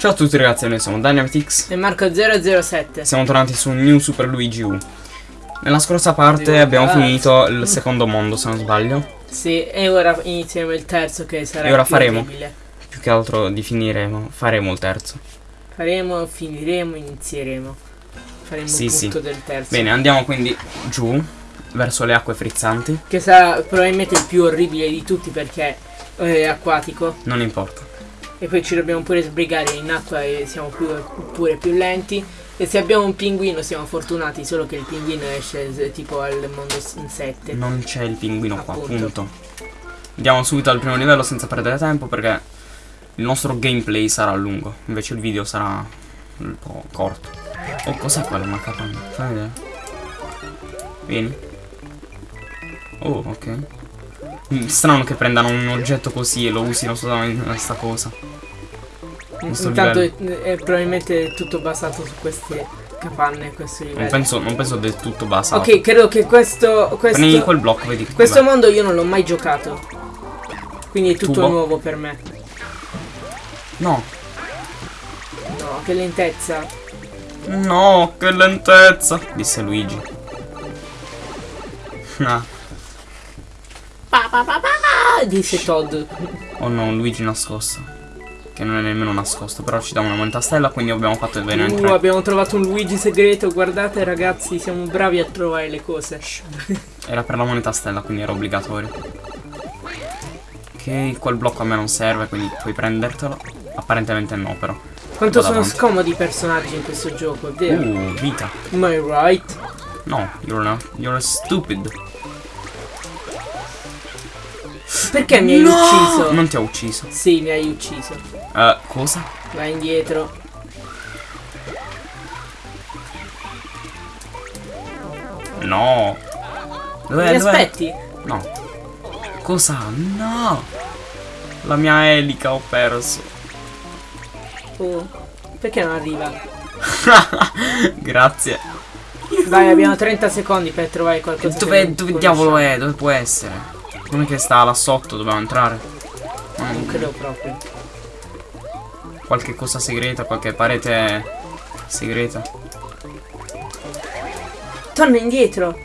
Ciao a tutti ragazzi, noi siamo Dynamitix E Marco007 Siamo tornati su New Super Luigi U. Nella scorsa parte Sì, abbiamo finito il secondo mondo se non sbaglio. Sì, e ora inizieremo il terzo che sarà E ora più faremo. orribile. Più che altro di finiremo, faremo il terzo. Faremo, finiremo, inizieremo. Faremo Sì, il sì. punto del terzo. Bene, andiamo quindi giù Verso le acque frizzanti. Che sarà probabilmente il più orribile di tutti perché è acquatico. Non importa E poi ci dobbiamo pure sbrigare in acqua e siamo più, pure più lenti. E se abbiamo un pinguino siamo fortunati Solo che il pinguino esce s- tipo al mondo 7 Non c'è il pinguino qua, Appunto. punto. Andiamo subito al primo livello senza perdere tempo perché il nostro gameplay sarà lungo. Invece il video sarà un po' corto. Oh, cos'è quella una capanna? Fammi vedere. Vieni. Oh, ok. Mm, Strano che prendano un oggetto così e lo usino solamente in questa cosa Intanto livello. è, è probabilmente tutto basato su queste capanne questo Non livello penso, non penso del tutto basato Ok, credo che questo, questo, Prendi quel blocco, vedi questo mondo io non l'ho mai giocato. Quindi è tutto Tubo? nuovo per me. No No, che lentezza. No, che lentezza Disse Luigi Ah, Pa, pa, pa, pa, disse Todd. Oh no, Luigi nascosto Che non è nemmeno nascosto Però ci dà una moneta stella Quindi abbiamo fatto bene a Uh, abbiamo trovato un Luigi segreto. Guardate ragazzi, siamo bravi a trovare le cose. Era per la moneta stella Quindi era obbligatorio Ok, quel blocco a me non serve Quindi puoi prendertelo Apparentemente no però Quanto sono avanti. scomodi i personaggi in questo gioco, è vero? Uh, vita Am I right? No, you're not You're stupid Perché mi hai No! ucciso? Non ti ha ucciso Sì, mi hai ucciso. Eh, cosa? Vai indietro. No Dov'è? mi dov'è? aspetti? No Cosa? No La mia elica ho perso Oh, perché non arriva? Grazie Vai, abbiamo 30 secondi per trovare qualcosa. Dove, dove diavolo è? Dove può essere? Non è che sta là sotto, dobbiamo entrare. Non credo proprio. Qualche cosa segreta, qualche parete segreta. Torna indietro.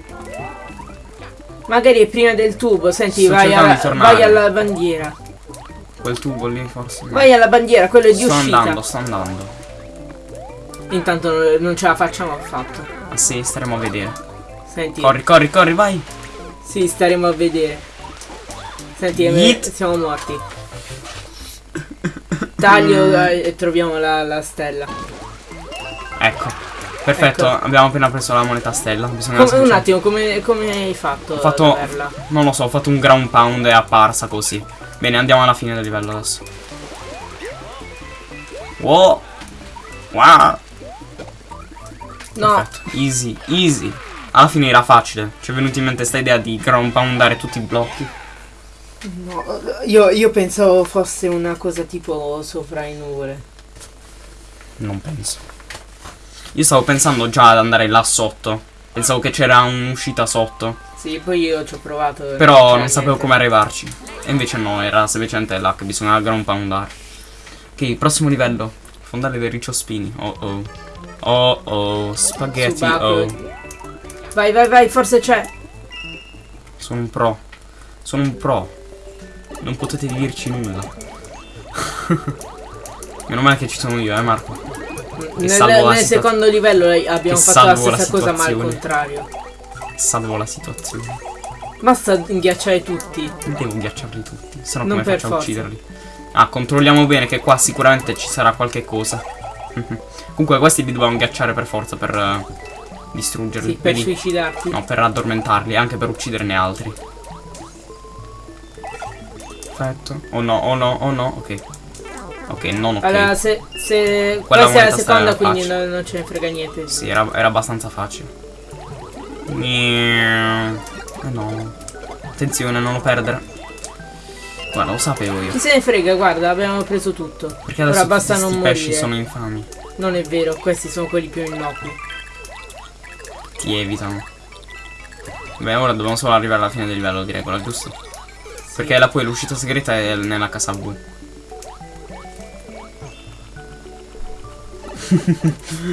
Magari è prima del tubo. Senti, Sto vai alla, vai alla bandiera. Quel tubo lì forse. Vai alla bandiera, quello è di sto uscita. andando, sto andando. Intanto non- non ce la facciamo affatto. Ah sì, staremo a vedere. Senti. Corri, corri, corri, vai! Sì, staremo a vedere. Senti, eh, siamo morti. Taglio eh, e troviamo la, la stella. Ecco. Perfetto, Ecco. abbiamo appena preso la moneta stella. Bisogna Come- un attimo, come, come hai fatto? Ho fatto. Non lo so, ho fatto un ground pound e è apparsa così. Bene, andiamo alla fine del livello adesso. Wow! Wow! No, Perfetto. Easy, easy. Alla fine era facile. Ci è venuta in mente sta idea di ground poundare tutti i blocchi. No, io, io pensavo fosse una cosa tipo sopra i nuvole. Non penso. Io stavo pensando già ad andare là sotto. Pensavo che c'era un'uscita sotto. Sì, poi io ci ho provato. Però c'era non sapevo come arrivarci. E invece no, era semplicemente là che bisognava ground poundare. Ok, prossimo livello. Fondale del riccio spini. Oh oh. Oh oh. Spaghetti. Subacqueo. Oh. Vai, vai, vai, forse c'è. Sono un pro. Sono un pro. Non potete dirci nulla. Meno male che ci sono io, eh Marco. Nel, salvo la nel situa- secondo livello eh, abbiamo che fatto la salvo la stessa cosa ma al contrario. Salvo la situazione. Basta inghiacciare tutti. Non devo ghiacciarli tutti. Se no come faccio a forza. ucciderli? Ah, controlliamo bene che qua sicuramente ci sarà qualche cosa. Comunque questi li dobbiamo ghiacciare per forza per eh, distruggerli. Sì, per Vedi? suicidarti. No, per addormentarli, anche per ucciderne altri. Perfetto. Oh no, oh no, oh no, ok. Ok, non ok. Allora, se, se Quella questa è la seconda, quindi non, non ce ne frega niente. Sì, era, era abbastanza facile. Eh no. Attenzione, non lo perdere. Guarda, lo sapevo io. Chi se ne frega, guarda, abbiamo preso tutto. Perché adesso Ora basta non questi pesci morire. sono infami. Non è vero, questi sono quelli più innocui. Ti evitano. Beh, ora dobbiamo solo arrivare alla fine del livello di regola, giusto? Perché la poi l'uscita segreta è nella casa blu.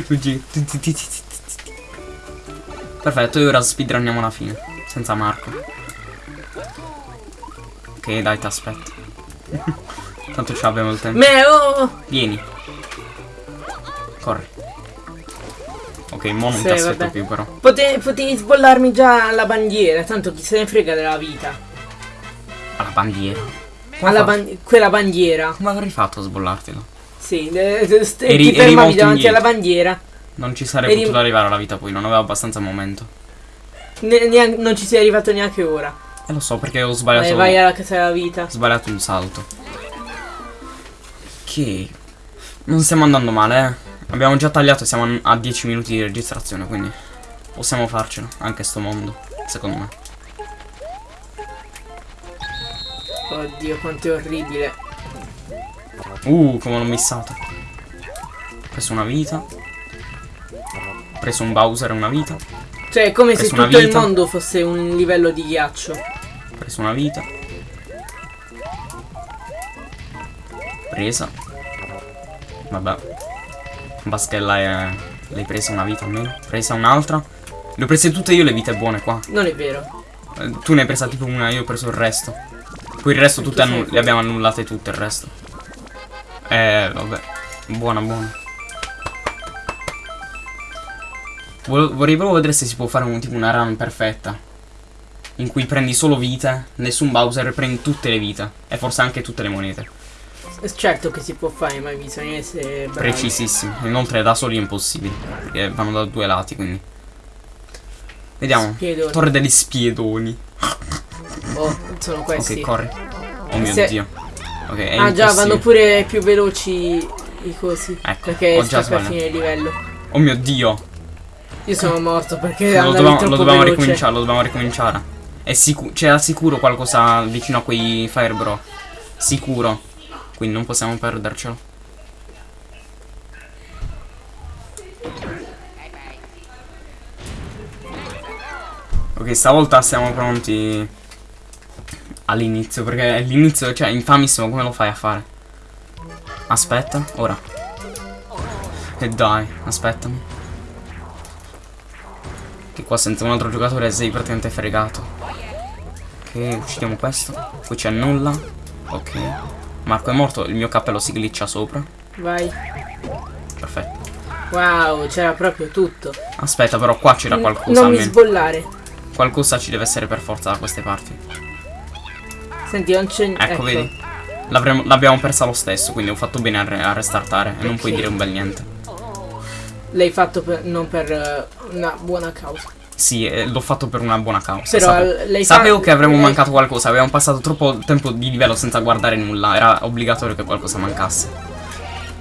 Luigi. Perfetto, e ora speedrunniamo la fine. Senza Marco. Ok, dai, ti aspetto. Tanto ce l'abbiamo il tempo. Meo! Vieni. Corri. Ok, mo non Sì, ti aspetto vabbè. più però. Pote- potevi sbollarmi già la bandiera, tanto chi se ne frega della vita. Bandiera. Alla ban- quella bandiera. Come avrei fatto a sbollartelo? Sì, st- Eri- ti fermavi davanti indietro. alla bandiera. Non ci sarei Eri- potuto arrivare alla vita poi, non avevo abbastanza momento. Ne- neanche- non ci sei arrivato neanche ora. E lo so perché ho sbagliato. Vai, vai alla casa della vita. Ho sbagliato un salto. Ok. Non stiamo andando male, eh. Abbiamo già tagliato e siamo a 10 minuti di registrazione, quindi possiamo farcela, anche sto mondo, secondo me. Oddio, quanto è orribile. Uh, come l'ho missato. Ho preso una vita. Ho preso un Bowser e una vita. Ho Cioè, è come se tutto il vita. mondo fosse un livello di ghiaccio. preso una vita. Presa. Vabbè. Baschella è... L'hai presa una vita almeno? Presa un'altra? Le ho prese tutte io le vite buone qua. Non è vero. Eh, Tu ne hai presa tipo una, io ho preso il resto. Poi il resto tutte le abbiamo annullate tutte il resto. Eh, vabbè. Buona, buona. Vorrei proprio vedere se si può fare un tipo una run perfetta. In cui prendi solo vite, nessun Bowser prendi tutte le vite. E forse anche tutte le monete. Certo che si può fare, ma bisogna essere bravi. Precisissimo. Inoltre da soli è impossibile. Perché vanno da due lati, quindi. Vediamo. Spiedoni. Torre degli spiedoni. Oh, sono questi. Ok, corri. Oh mio Se- dio. Ok, è ah già, vanno pure più veloci i cosi. Ecco, perché ho già sbagliato. finire il livello. Oh mio dio. Io sono morto perché Lo andavi dobbiamo, lo dobbiamo ricominciare, lo dobbiamo ricominciare. È sicuro, c'era sicuro qualcosa vicino a quei Fire Bro. Sicuro. Quindi non possiamo perdercelo. Ok, stavolta siamo pronti all'inizio, perché l'inizio, cioè, infamissimo, come lo fai a fare? Aspetta, ora. E dai, aspettami. Che qua senza un altro giocatore sei praticamente fregato. Ok, uccidiamo questo. Poi c'è nulla. Ok. Marco è morto, il mio cappello si glitcha sopra. Vai. Perfetto. Wow, c'era proprio tutto. Aspetta, però qua c'era qualcosa non mi sbollare. Qualcosa ci deve essere per forza da queste parti. Senti, non c'è Ecco, vedi? L'avremo- L'abbiamo persa lo stesso, quindi ho fatto bene a, re- a restartare. E non puoi dire un bel niente. L'hai fatto per- non per eh, una buona causa. Sì, eh, l'ho fatto per una buona causa. Però Sapevo fa- che avremmo lei- mancato qualcosa. Avevamo passato troppo tempo di livello senza guardare nulla. Era obbligatorio che qualcosa mancasse.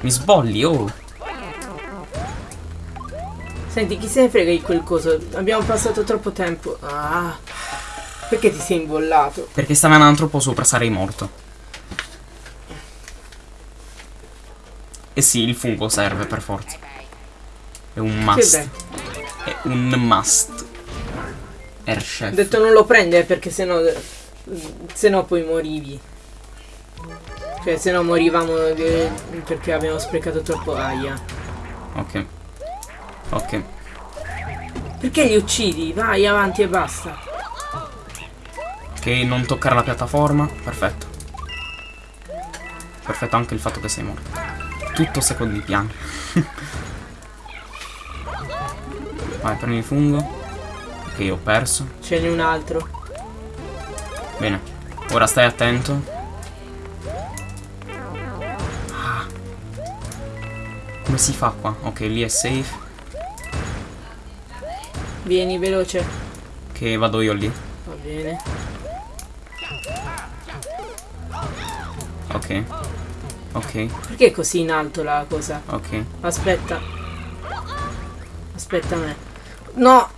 Mi sbolli, oh. Senti, chi se ne frega di quel coso? Abbiamo passato troppo tempo. Ah. Perché ti sei imbollato? Perché stava andando troppo sopra, sarei morto. E sì, il fungo serve per forza. È un must. È un must. Air Ho detto non lo prende perché sennò. Sennò poi morivi. Cioè, se no morivamo eh, perché abbiamo sprecato troppo aia. Ok. Ok. Perché li uccidi? Vai avanti e basta. Ok, non toccare la piattaforma. Perfetto. Perfetto anche il fatto che sei morto. Tutto secondi piano. Vai, prendi il fungo. Ok, ho perso. Ce n'è un altro. Bene. Ora stai attento. Ah. Come si fa qua? Ok, lì è safe. Vieni veloce. Che vado io lì. Va bene. Ok. Ok, Perché è così in alto la cosa? ok. Aspetta. Aspetta me. No,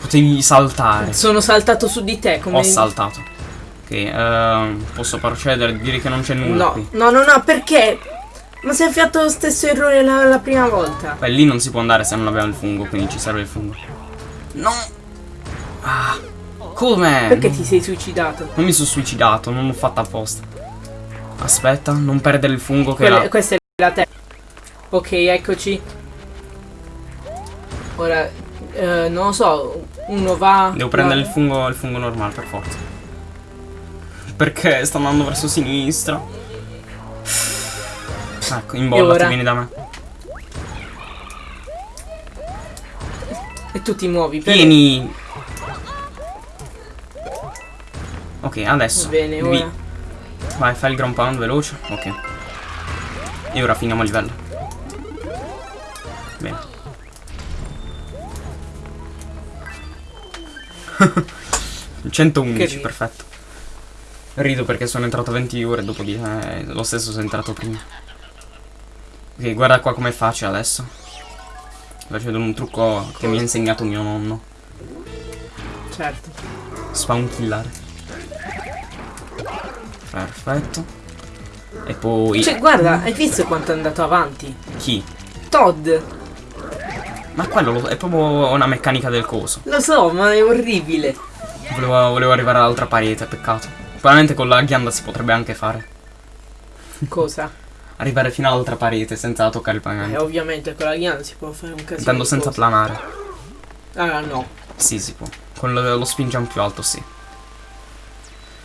Potevi saltare. sono saltato su di te come Ho saltato. Ok, ehm, posso procedere? Direi che non c'è nulla No, qui. no, no, no, perché? Ma si è fatto lo stesso errore la, la prima volta. Beh, lì non si può andare se non abbiamo il fungo, quindi ci serve il fungo. No! Ah! Come? Perché ti sei suicidato? Non mi sono suicidato, non l'ho fatta apposta. Aspetta, non perdere il fungo che Quella- questa è la terza. Ok, eccoci. Ora, eh, non lo so, uno va... Devo prendere il fungo, il fungo normale per forza. Perché sta andando verso sinistra. Ecco, imbollati, ora? vieni da me. E tu ti muovi. per- Vieni! Ok, adesso. Va bene, vi- ora. Vai, fai il ground pound veloce. Ok. E ora finiamo il livello. Bene. 111, Che ri- perfetto. Rido perché sono entrato 20 ore dopo di eh, lo stesso sono entrato prima. Ok, guarda qua com'è facile adesso. Vedere un trucco che mi ha insegnato mio nonno. Certo. Spawn killare. Perfetto. E poi... Cioè, guarda, hai visto quanto è andato avanti? Chi? Todd. Ma quello lo- è proprio una meccanica del coso. Lo so, ma è orribile. Volevo, volevo arrivare all'altra parete, peccato. Probabilmente con la ghianda si potrebbe anche fare. Cosa? Arrivare fino all'altra parete senza toccare il Eh, pavimento. ovviamente con la ghianda si può fare un casino. Intendo senza cose. planare. Ah, no. Sì, si può. Con lo, lo spin jump più alto, sì.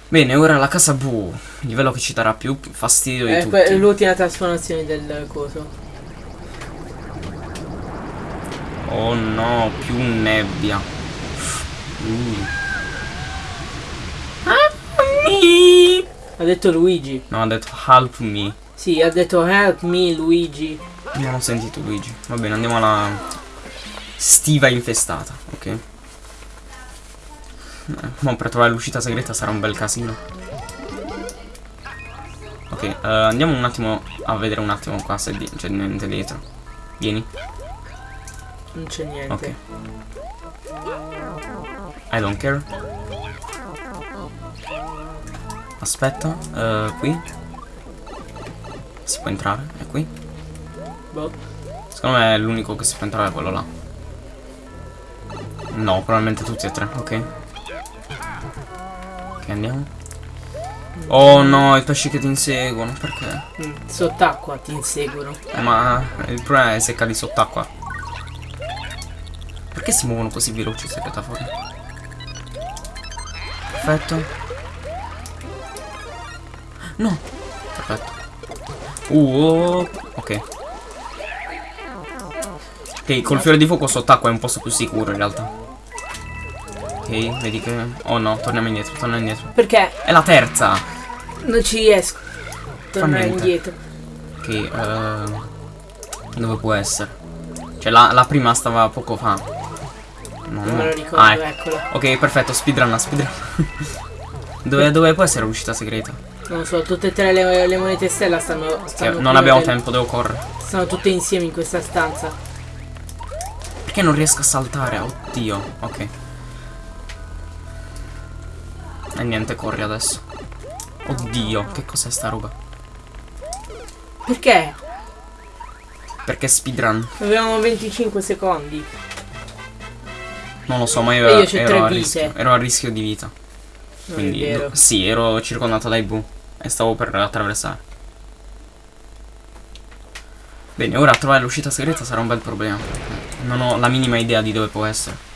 Bene, ora la casa Bu. Livello che ci darà più fastidio di È tutti. l'ultima trasformazione del coso. Oh no, più nebbia. Uh. Ha detto Luigi. No, ha detto help me. Sì, ha detto help me Luigi. Non ho sentito Luigi. Va bene, andiamo alla stiva infestata, ok? Eh, ma per trovare l'uscita segreta sarà un bel casino. Ok, eh, andiamo un attimo a vedere un attimo qua se c'è niente dietro. Vieni. Non c'è niente. Ok. I don't care. Aspetta, eh, qui. Si può entrare? È qui? Boh. Secondo me è l'unico che si può entrare è quello là. No, probabilmente tutti e tre, ok. Ok, andiamo. Oh no, i pesci che ti inseguono, perché? Mm, sott'acqua ti inseguono. Eh, ma il problema è se cadi sott'acqua. Perché si muovono così veloci queste piattaforme? Perfetto. No. Perfetto. Uh, ok. Ok, col fiore di fuoco sott'acqua è un posto più sicuro in realtà. Ok, vedi che... Oh no, torniamo indietro, torniamo indietro. Perché È la terza! non ci riesco. Tornare indietro. Ok, eh, dove può essere? Cioè la, la prima stava poco fa. No, Non no. me lo ricordo, Ah, ecco. eccola. Ok, perfetto, speedrun, speedrun. dove, dove può essere l'uscita segreta? Non so, tutte e tre le, le monete stella stanno. Che stanno non abbiamo del- tempo, devo correre. Stanno tutte insieme in questa stanza. Perché non riesco a saltare? Oddio, ok. E niente, corri adesso. Oddio, che cos'è sta roba? Perché? Perché speedrun? Avevamo 25 secondi. Non lo so, ma io, io ero, a rischio, ero a rischio di vita. Non Quindi, vero. sì, ero circondato dai bu e stavo per attraversare. Bene, ora trovare l'uscita segreta sarà un bel problema. Non ho la minima idea di dove può essere.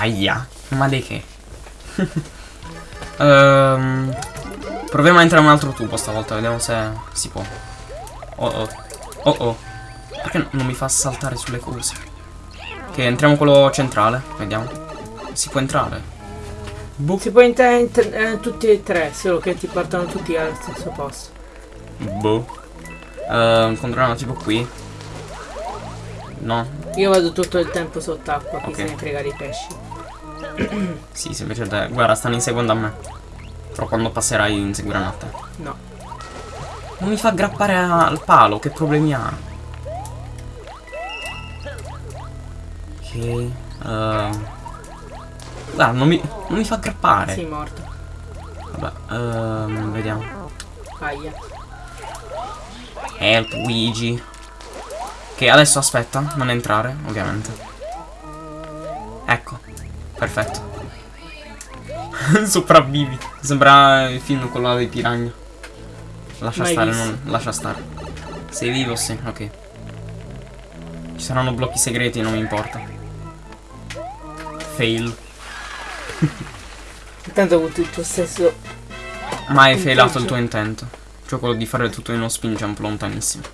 Aia, ma di che? Ehm, proviamo a entrare in un altro tubo stavolta, vediamo se si può. Oh oh. Oh oh. Perché non mi fa saltare sulle cose? Ok, entriamo quello centrale. Vediamo. Si può entrare? Boh. Si può entrare in eh, tutti e tre, solo che ti portano tutti allo stesso posto. Boh. Uh, controlliamo tipo qui. No. Io vado tutto il tempo sott'acqua, chi Ok. se ne frega dei pesci. Sì, sì, invece te- Guarda, stanno inseguendo a me. Però quando passerai inseguiranno a te. No. Non mi fa aggrappare al palo, che problemi ha? Ok. ehm. Guarda, non mi, non mi fa aggrappare. Sei morto. Vabbè, ehm, vediamo. Aia. Help Luigi. Ok, adesso aspetta, non entrare, ovviamente. Ecco, perfetto. Sopravvivi. Sembra il film con la dei piranha. Lascia Mai stare, visto. non, lascia stare. Sei vivo? Sì, ok. Ci saranno blocchi segreti, non mi importa. Fail. Intanto ho avuto il tuo stesso. Ma hai failato il tuo intento. Cioè quello di fare tutto in uno spin jump lontanissimo.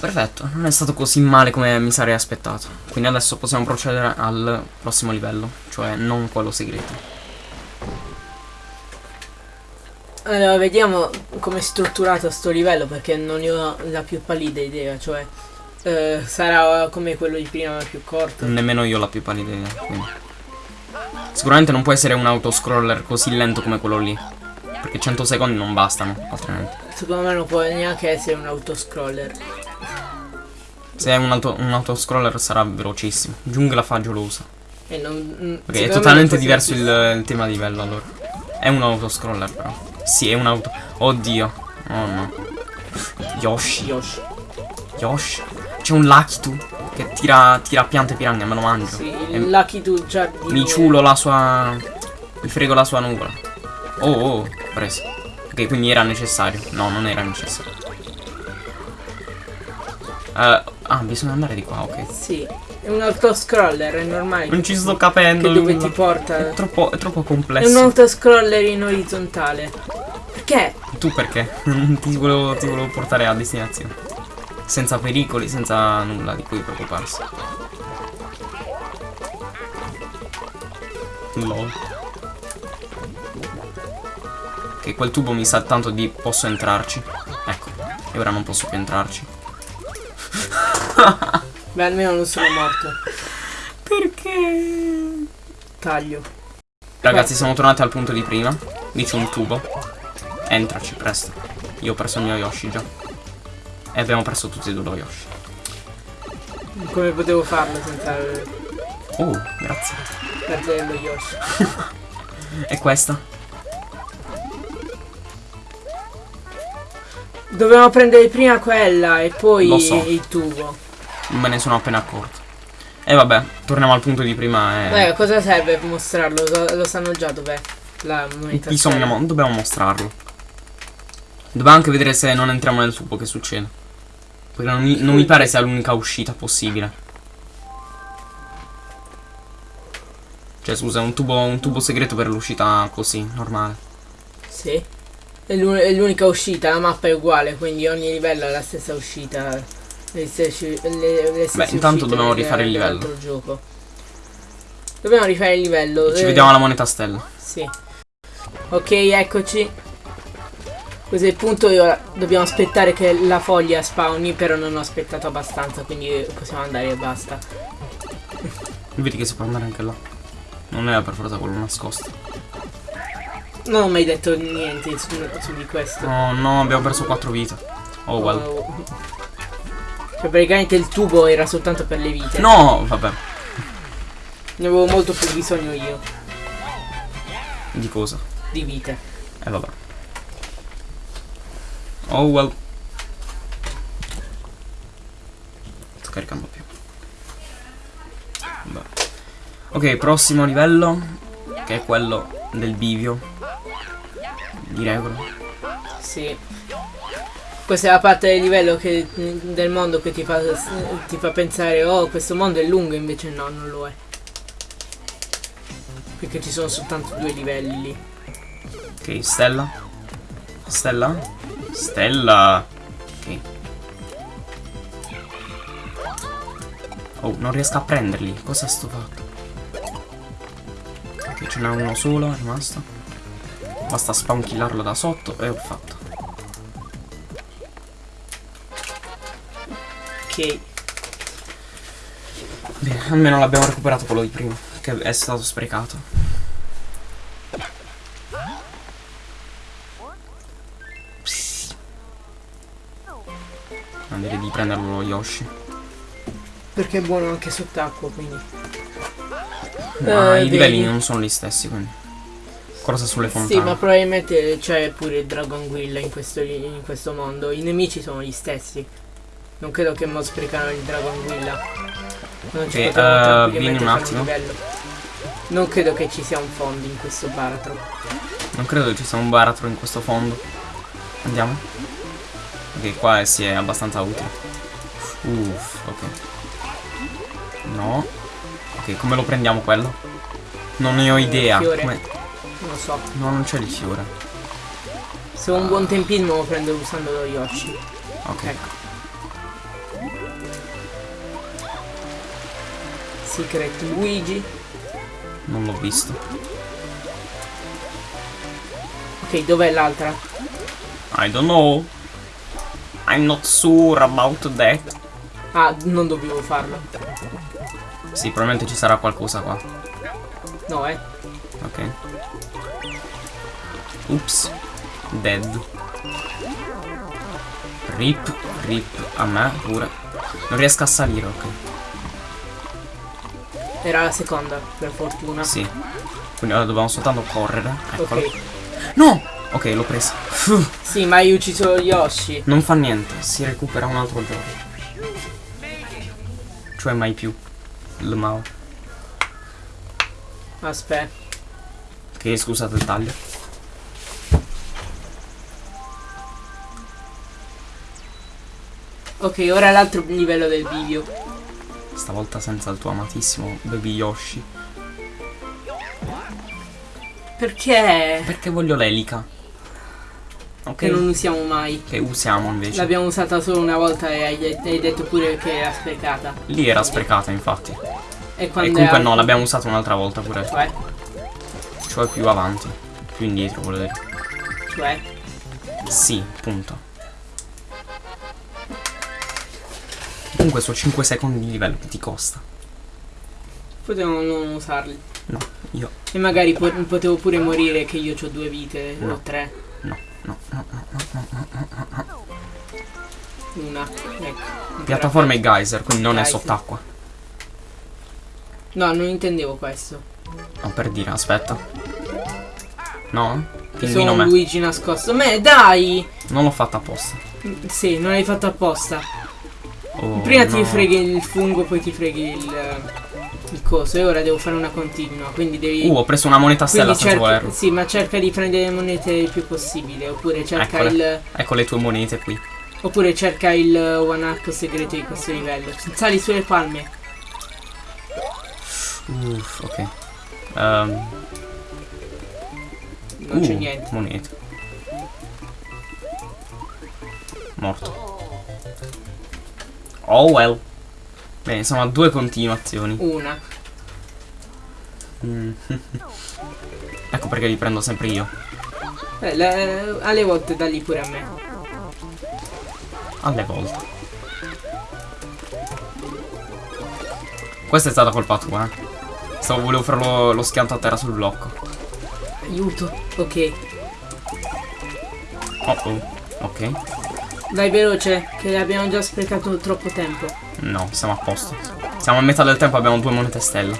Perfetto, non è stato così male come mi sarei aspettato. Quindi adesso possiamo procedere al prossimo livello, cioè non quello segreto. Allora, vediamo come è strutturato sto livello perché non ne ho la più pallida idea, cioè eh, sarà come quello di prima ma più corto. Nemmeno io ho la più pallida idea, quindi. Sicuramente non può essere un autoscroller così lento come quello lì. Perché 100 secondi non bastano, altrimenti. Secondo me non può neanche essere un autoscroller. Se è un, auto, un autoscroller sarà velocissimo. Giungla fagiolosa. E non, mm, Ok, secondo è me totalmente diverso il, il tema di livello allora. È un autoscroller però. Sì, è un auto. Oddio. Oh no. Yoshi. Yoshi. Yoshi. C'è un Lakitu che tira, tira piante piranha, me lo mangio. Sì, il Lucky Tu già mi ciulo la sua. Mi frego la sua nuvola. Oh oh, preso. Ok, quindi era necessario. No, non era necessario. Eh, ah, bisogna andare di qua, ok. Sì, è un autoscroller, è normale. Non ci sto capendo. Che dove ti porta? È troppo, è troppo È un complesso. autoscroller in orizzontale. Perché? Tu perché? ti, volevo, ti volevo portare a destinazione. Senza pericoli, senza nulla di cui preoccuparsi. Lol. Che quel tubo mi sa tanto di posso entrarci. Ecco. E ora non posso più entrarci. Beh, almeno non sono morto. Perché? Taglio. Ragazzi, siamo tornati al punto di prima. Lì c'è un tubo. Entraci, presto. Io ho perso il mio Yoshi già. E abbiamo perso tutti e due lo Yoshi. Come potevo farlo senza Oh, grazie. perdere lo Yoshi? E questa? Dovevamo prendere prima quella e poi so. il tubo. Me ne sono appena accorto. E vabbè, torniamo al punto di prima e... Beh, cosa serve mostrarlo? Lo, lo sanno già dov'è la moneta. Bisogna dobbiamo mostrarlo. Dobbiamo anche vedere se non entriamo nel tubo che succede. Perché non mi, non mi pare sia l'unica uscita possibile. Cioè, scusa, un tubo, un tubo segreto per l'uscita così, normale. Sì. È l'unica uscita, la mappa è uguale, quindi ogni livello ha la stessa uscita. Le stesse, le, le stesse Beh, intanto dobbiamo rifare il livello. gioco. Dobbiamo rifare il livello. Ci eh, vediamo alla moneta stella. Sì. Ok, eccoci. Questo è il punto e ora dobbiamo aspettare che la foglia spawni, però non ho aspettato abbastanza, quindi possiamo andare e basta. Vedi che si può andare anche là. Non era per forza quello nascosto. Non ho mai detto niente su, su di questo. Oh no, abbiamo perso 4 vite. Oh well. Oh. Cioè praticamente il tubo era soltanto per le vite. No, vabbè. Ne avevo molto più bisogno io Di cosa? di vite. Eh vabbè. Oh well. Sto caricando più. Vabbè. Ok, prossimo livello. Che è quello del bivio. Di regola. Sì. Questa è la parte del livello che- del mondo che ti fa, ti fa pensare oh questo mondo è lungo invece no non lo è. Perché ci sono soltanto due livelli. Ok, stella. Stella? Stella. Ok. Oh, non riesco a prenderli. Cosa sto fatto? Ok, ce n'è uno solo, è rimasto. Basta spawn killarlo da sotto e ho fatto. Ok. Bene, almeno l'abbiamo recuperato quello di prima, che è stato sprecato. Ah, direi di prenderlo lo Yoshi. Perché è buono anche sott'acqua quindi. Ma Eh, i livelli non sono gli stessi, quindi. Corsa sulle Sì, fontane. ma probabilmente c'è pure il Dragon Guilla in questo, in questo mondo. I nemici sono gli stessi. Non credo che mo sprecano il Dragon Guilla. Non ci Ok, potremmo tranquillamente vieni un attimo. livello. Non credo che ci sia un fondo in questo baratro. Non credo che ci sia un baratro in questo fondo. Andiamo. Ok, qua si è abbastanza utile. Uff, ok. No. Ok, come lo prendiamo quello? Non ne ho idea. Fiore. Come- Non lo so. No, non c'è il fiore. Se ho un buon tempismo lo prendo usando lo Yoshi. Ok. Ecco. Secret Luigi. Non l'ho visto. Ok, dov'è l'altra? I don't know. I'm not sure about that. Ah, non dovevo farlo. Sì, probabilmente ci sarà qualcosa qua. No, eh. Ok. Oops. Dead. Rip, rip a me pure. Non riesco a salire, ok. Era la seconda, per fortuna. Sì. Quindi ora dobbiamo soltanto correre. Eccolo. Ok. No! Ok, l'ho presa. Sì, ma hai ucciso Yoshi. Non fa niente, si recupera un altro giorno. Cioè mai più. Il Mao. Aspetta. Ok, scusate il taglio. Ok, ora l'altro livello del video. Stavolta senza il tuo amatissimo Baby Yoshi. Perché? Perché voglio l'elica. Ok. Che non usiamo mai. Che usiamo invece. L'abbiamo usata solo una volta e hai, hai detto pure che era sprecata. Lì era sprecata infatti. E E comunque è no, l'abbiamo usata un'altra volta pure. Cioè, Cioè più avanti. Più indietro volevo dire. cioè. Sì, punto. Comunque sono 5 secondi di livello che ti costa. Potevamo non usarli. No, io. E magari po- potevo pure morire che io ho due vite No. o tre. No, no, no, no, no, no. Una. Ecco. Piattaforma e geyser, quindi non è Geyser. sott'acqua. No, non intendevo questo. No, per dire, aspetta. No? Sono un me. Luigi nascosto. Me, dai! Non l'ho fatta apposta. Sì, non l'hai fatto apposta. Oh, Prima ti no. freghi il fungo, poi ti freghi il, il coso. E ora devo fare una continua. Quindi devi. Uh, ho preso una moneta stella senza volerlo. sì, ma cerca di prendere le monete il più possibile. Oppure cerca Eccole. il. Ecco le tue monete qui. Oppure cerca il one hack segreto di questo livello. Sali sulle palme. Uff, ok. Ehm, Non c'è uh, niente. Monete. Morto. Oh well. Bene, siamo a due continuazioni. Una. Mm. ecco perché li prendo sempre io. Eh, le- alle volte dagli pure a me. Alle volte. Questa è stata colpa tua, eh. Stavo, volevo fare lo, lo schianto a terra sul blocco. Aiuto. Ok. Oh oh. Ok. Dai veloce, che abbiamo già sprecato troppo tempo. No, siamo a posto. Siamo a metà del tempo, abbiamo due monete stella.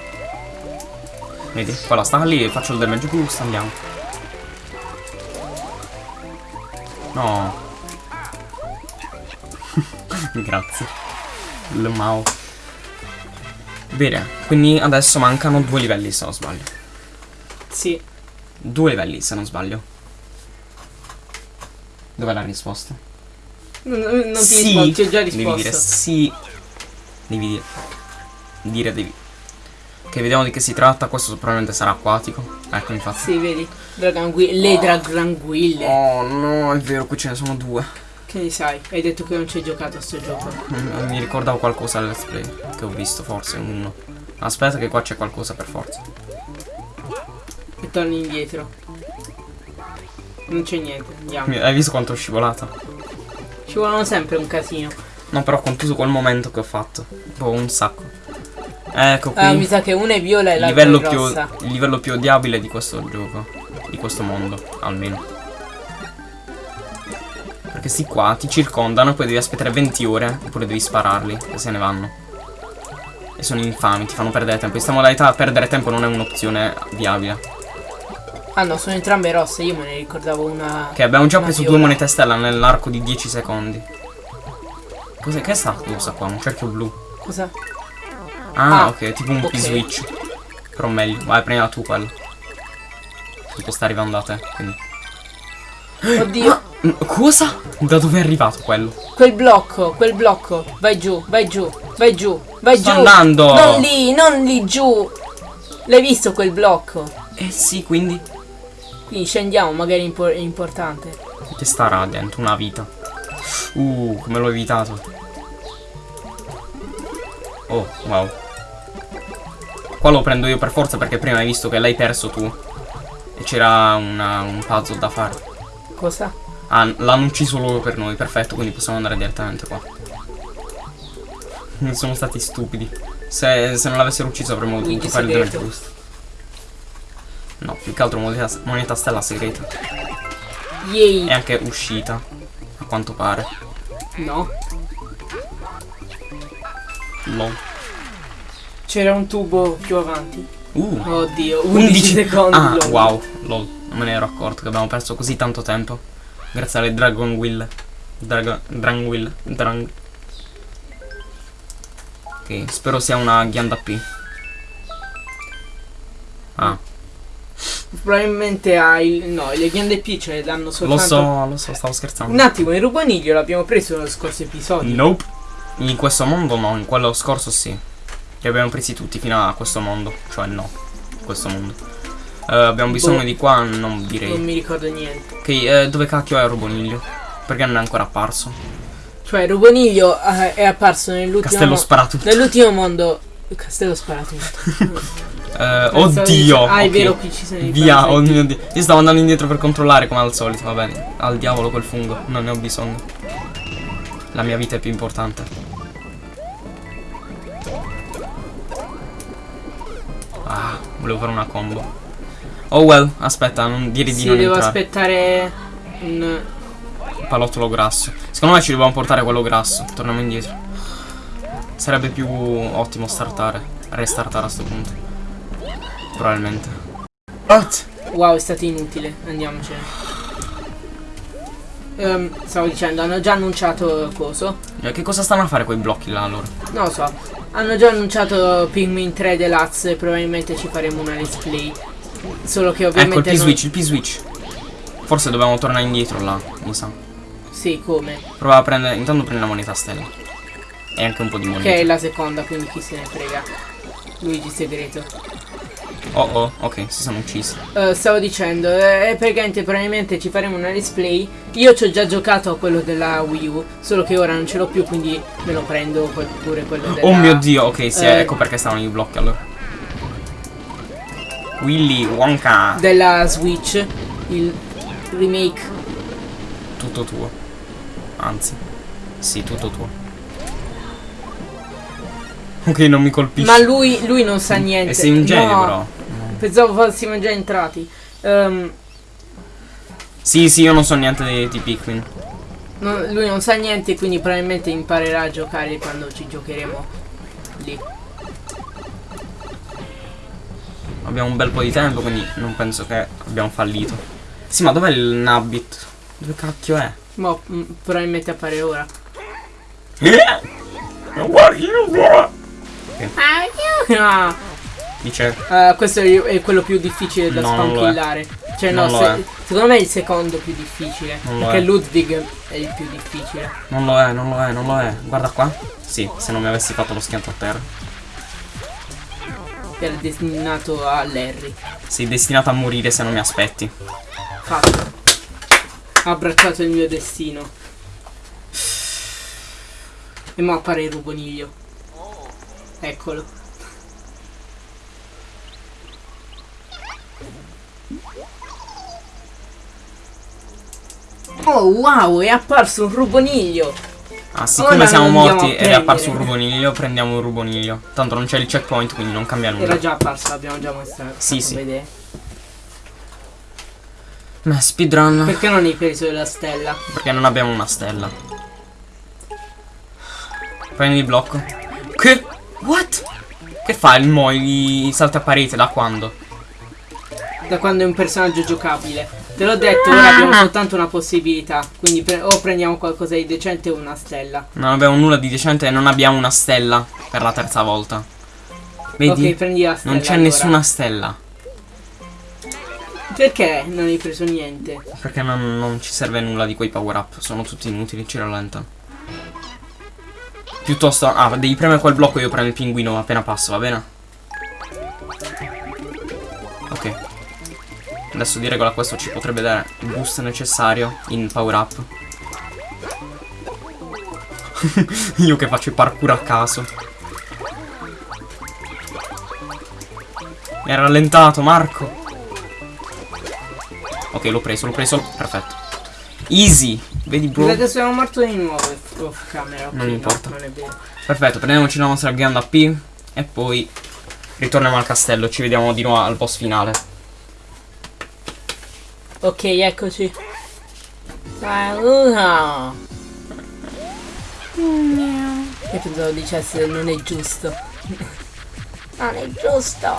Vedi? Quella sta lì, faccio il damage boost, andiamo. No. Grazie. Il Mao. Bene, quindi adesso mancano due livelli se non sbaglio. Sì. Due livelli se non sbaglio. Dov'è la risposta? Non, non ti Sì. rispondo, ti ho già Devi dire risposto. sì. Devi dire. Dire devi. Che vediamo di che si tratta. Questo probabilmente sarà acquatico. Ecco, infatti. Sì, vedi? Dragangui- le dragranguille. Oh no, è vero, qui ce ne sono due. Che ne sai? Hai detto che non ci hai giocato a sto gioco. Mm, Mi ricordavo qualcosa al let's play. Che ho visto, forse uno. Aspetta, che qua c'è qualcosa per forza. E torni indietro. Non c'è niente, andiamo. Hai visto quanto ho scivolato? Ci vogliono sempre un casino. No, però ho contuso quel momento che ho fatto. Boh, un sacco. Ecco qui. Ah, mi sa che una è viola e l'altra è livello, più, rossa. il livello più odiabile di questo gioco. Di questo mondo, almeno. Perché sti qua ti circondano e poi devi aspettare 20 ore. Oppure devi spararli e se ne vanno. E sono infami, ti fanno perdere tempo. In questa modalità perdere tempo non è un'opzione viabile. Ah no, sono entrambe rosse, io me ne ricordavo una. Che abbiamo già preso viola. due monete stella nell'arco di 10 secondi. Cos'è? Che è sta cosa qua? Un cerchio blu. Cosa? Ah, Ah, ok, tipo un ok. P-switch. Però meglio. Vai, prendila tu quello. Tipo sta arrivando da te, quindi. Oddio. Mm, Cosa? Da dove è arrivato quello? Quel blocco, quel blocco. Vai giù, vai giù, vai giù, vai Sto giù. andando. Non lì, non lì giù. L'hai visto quel blocco? Eh sì, quindi. Quindi scendiamo, magari impo- è importante. Che starà dentro una vita. Uh, come l'ho evitato. Oh, wow. Qua lo prendo io per forza perché prima hai visto che l'hai perso tu. E c'era un puzzle da fare. Cosa? Ah, l'hanno ucciso loro per noi, perfetto, quindi possiamo andare direttamente qua. Non sono stati stupidi. Se, se non l'avessero ucciso avremmo dovuto fare il dovere segreto. No, più che altro moneta, moneta stella segreta. Yay. È anche uscita, a quanto pare. No. Lol. C'era un tubo più avanti. Uh, Oddio, 11 secondi. Ah, lol. wow, lol. Non me ne ero accorto che abbiamo perso così tanto tempo. Grazie alle Dragon Will. Dragon, Dragon Will. Drang. Ok, spero sia una ghianda P. Probabilmente hai. No, le ghiande P ce le danno lo soltanto. so, lo so, stavo scherzando. Un attimo, il rubaniglio l'abbiamo preso nello scorso episodio. Nope. In questo mondo no, in quello scorso sì. Li abbiamo presi tutti fino a questo mondo. Cioè no, questo mondo. Eh, abbiamo bisogno Boh. di qua, non Non direi. mi ricordo niente. Ok, eh, dove cacchio è il Roboniglio? Perché non è ancora apparso? Cioè, il rubaniglio eh, è apparso nell'ultimo. Castello sparatutto. Nell'ultimo mondo. Castello sparato. Eh, oddio. Ah, è vero, qui ci sono i Via, oh mio dio. Io stavo andando indietro per controllare come al solito, va bene. Al diavolo quel fungo, non ne ho bisogno. La mia vita è più importante. Ah, volevo fare una combo. Oh well, aspetta, non dire di Sì, non devo entrare. aspettare. Un. Palottolo grasso. Secondo me ci dobbiamo portare quello grasso. Torniamo indietro. Sarebbe più ottimo startare. Restartare a sto punto. Probabilmente. What? Wow, è stato inutile. Andiamocene. Ehm, stavo dicendo, hanno già annunciato coso. Eh, Che cosa stanno a fare quei blocchi là allora? Non lo so. Hanno già annunciato Pikmin 3 Deluxe. Probabilmente ci faremo una let's play. Solo che Ecco il ovviamente. non- P-switch, il P-switch. Forse dobbiamo tornare indietro là, mi sa. Sì, come? Prova a prendere. Intanto prendi la moneta stella. E anche un po' di moneta. Che è la seconda, quindi chi se ne frega. Luigi segreto. Oh oh, ok, si sono uccisi. Eh, stavo dicendo, eh, praticamente probabilmente ci faremo una let's play. Io ci ho già giocato a quello della Wii U, solo che ora non ce l'ho più, quindi me lo prendo pure quello della Oh mio dio, ok, sì, eh, ecco perché stavano i blocchi allora. Willy Wonka. della Switch, il remake. Tutto tuo. Anzi. Sì, tutto tuo. Ok, non mi colpisce. Ma lui, lui non sa niente. E sei un genio No, però. Pensavo fossimo già entrati. Ehm, Sì, sì, io non so niente di, di Pikmin. no, lui non sa niente, quindi probabilmente imparerà a giocare quando ci giocheremo lì. Abbiamo un bel po' di tempo, quindi non penso che abbiamo fallito. Sì, ma dov'è il Nabbit? Dove cacchio è? Mm, probabilmente appare ora. Ah, Dice. Eh, questo è, quello più difficile da è. spankillare. Cioè, no, Non se- secondo me è il secondo più difficile. Non perché. Ludwig è il più difficile. Non lo è, non lo è, non lo è. Guarda qua. Sì, se non mi avessi fatto lo schianto a terra. Era destinato a Larry. Sei destinato a morire se non mi aspetti. Fatto. Ha abbracciato il mio destino. E mo appare il ruboniglio. Eccolo. Oh wow, è apparso un ruboniglio! Ah, siccome Ora siamo morti ed è apparso un ruboniglio, prendiamo un ruboniglio. Tanto non c'è il checkpoint, quindi non cambia nulla. Era già apparso, l'abbiamo già mostrato. Sì, sì. vedere. Ma speedrun. Perché non hai preso la stella? Perché non abbiamo una stella. Prendi il blocco. Che? What? Che fa il mo? I salti a parete da quando? Da quando è un personaggio giocabile. Te l'ho detto, ora abbiamo soltanto una possibilità. Quindi pre- o prendiamo qualcosa di decente o una stella. Non abbiamo nulla di decente e non abbiamo una stella per la terza volta. Vedi? Ok, prendi la stella. non c'è allora. nessuna stella. Perché non hai preso niente? Perché non, non ci serve nulla di quei power up. Sono tutti inutili, ci rallentano. Piuttosto, ah, devi premere quel blocco io prendo il pinguino appena passo, va bene? Ok. Adesso di regola questo ci potrebbe dare il boost necessario in power up. io che faccio il parkour a caso. Mi ha rallentato, Marco. Ok, l'ho preso, l'ho preso. Perfetto. Easy. Vedi, bro? Che sono morto di nuovo off camera. ok, Non no, importa. non è vero. Perfetto, prendiamoci la nostra grande AP e poi ritorniamo al castello. Ci vediamo di nuovo al boss finale. Ok, eccoci. Saluta. Io pensavo dicesse non è giusto. non è giusto.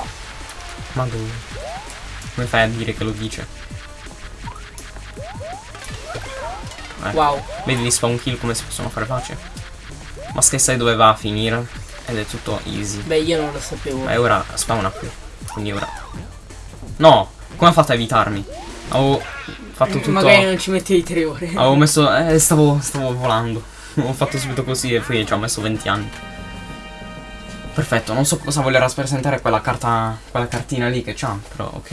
Madonna. Come fai a dire che lo dice? Eh, Wow. Vedi gli spawn kill come si possono fare pace? Ma che sai dove va a finire? Ed è tutto easy. Beh, io non lo sapevo. Ma ora spawna qui. Quindi ora. No! Come ha fatto a evitarmi? Avevo fatto tutto. Magari non ci mettevi tre ore. Avevo messo. Eh, stavo, stavo volando. Ho fatto subito così e poi ci ho messo 20 anni. Perfetto, non so cosa voglio rappresentare quella carta. quella cartina lì che c'ha, però ok.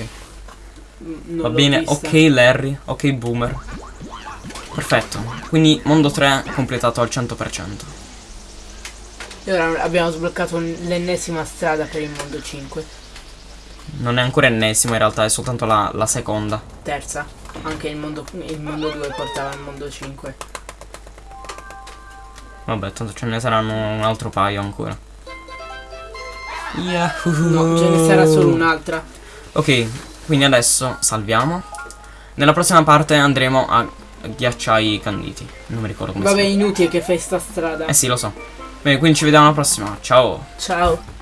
Mm, Non Va bene, vista. ok Larry, ok Boomer. Perfetto. Quindi mondo 3 completato al 100%. E ora abbiamo sbloccato l'ennesima strada per il mondo 5. Non è ancora ennesimo, in realtà è soltanto la, la seconda. Terza. Anche il mondo, il mondo 2 portava al mondo 5. Vabbè, tanto ce ne saranno un altro paio ancora. Yahoo! No, ce ne sarà solo un'altra. Ok, quindi adesso salviamo. Nella prossima parte andremo a ghiacciai canditi. Non mi ricordo come Vabbè, si inutile che fai sta strada. Eh sì, lo so. Bene, quindi ci vediamo alla prossima. Ciao! Ciao.